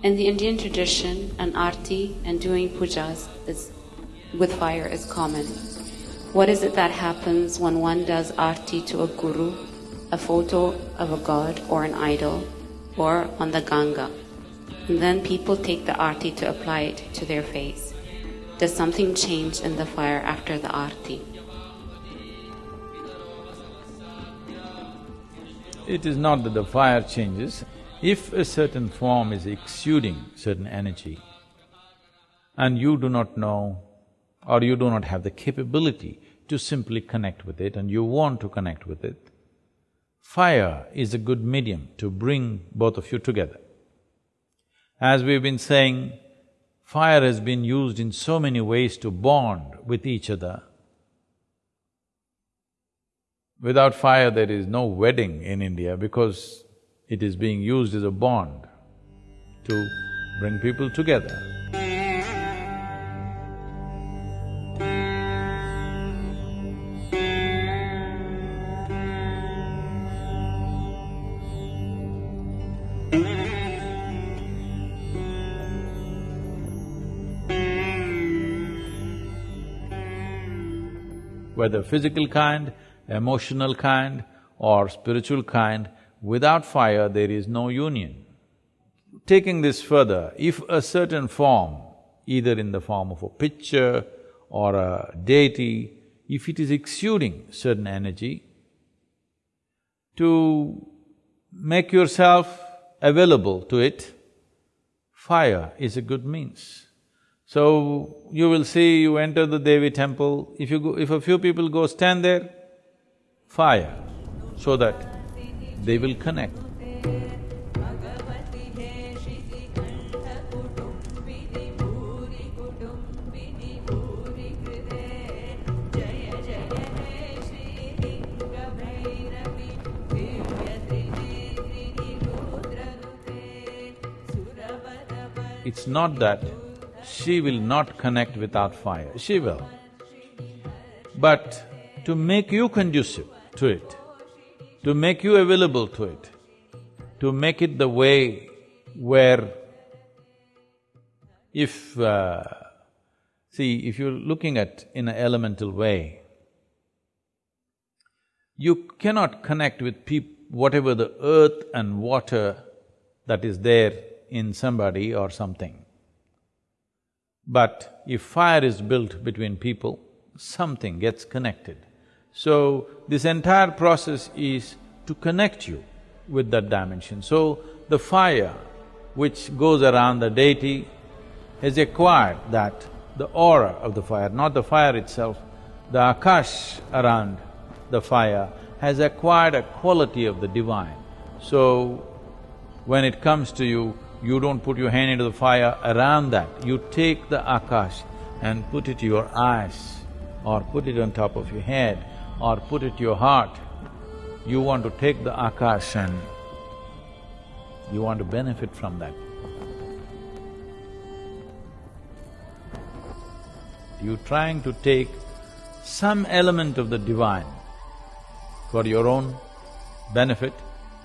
In the Indian tradition, an arti and doing pujas is, with fire is common. What is it that happens when one does arti to a guru, a photo of a god or an idol, or on the Ganga? And then people take the arti to apply it to their face. Does something change in the fire after the arti? It is not that the fire changes. If a certain form is exuding certain energy and you do not know or you do not have the capability to simply connect with it and you want to connect with it, fire is a good medium to bring both of you together. As we've been saying, fire has been used in so many ways to bond with each other Without fire, there is no wedding in India because it is being used as a bond to bring people together. Whether physical kind, emotional kind or spiritual kind, without fire there is no union. Taking this further, if a certain form, either in the form of a picture or a deity, if it is exuding certain energy, to make yourself available to it, fire is a good means. So, you will see, you enter the Devi temple, if you go… if a few people go stand there, fire so that they will connect. It's not that she will not connect without fire, she will. But to make you conducive, to it, to make you available to it, to make it the way where if… Uh, see, if you're looking at in an elemental way, you cannot connect with whatever the earth and water that is there in somebody or something. But if fire is built between people, something gets connected. So, this entire process is to connect you with that dimension. So, the fire which goes around the deity has acquired that, the aura of the fire, not the fire itself, the akash around the fire has acquired a quality of the divine. So, when it comes to you, you don't put your hand into the fire around that, you take the akash and put it to your eyes or put it on top of your head or put it your heart, you want to take the akash and you want to benefit from that. You're trying to take some element of the divine for your own benefit,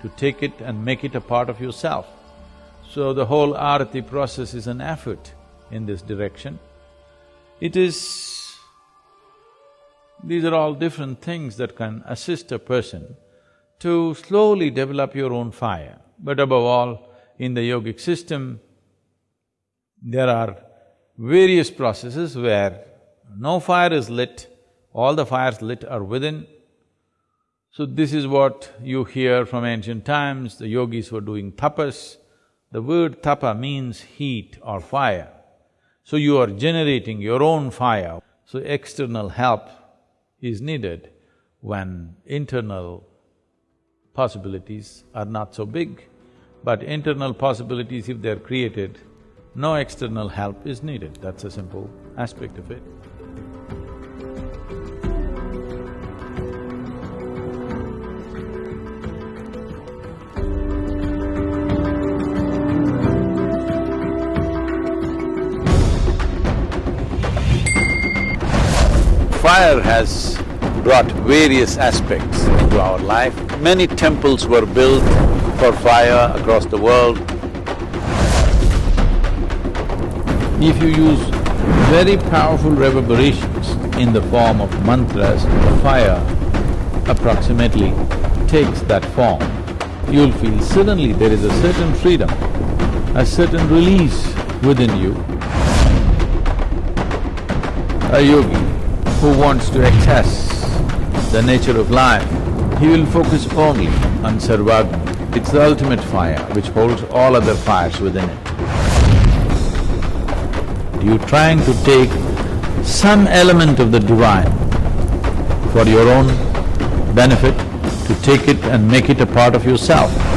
to take it and make it a part of yourself. So the whole arati process is an effort in this direction. It is these are all different things that can assist a person to slowly develop your own fire. But above all, in the yogic system, there are various processes where no fire is lit, all the fires lit are within. So this is what you hear from ancient times, the yogis were doing tapas. The word tapa means heat or fire. So you are generating your own fire. So external help is needed when internal possibilities are not so big. But internal possibilities, if they're created, no external help is needed, that's a simple aspect of it. Fire has brought various aspects into our life. Many temples were built for fire across the world. If you use very powerful reverberations in the form of mantras, fire approximately takes that form, you'll feel suddenly there is a certain freedom, a certain release within you. A yogi who wants to access the nature of life, he will focus only on Sarvagni. It's the ultimate fire which holds all other fires within it. You're trying to take some element of the divine for your own benefit, to take it and make it a part of yourself.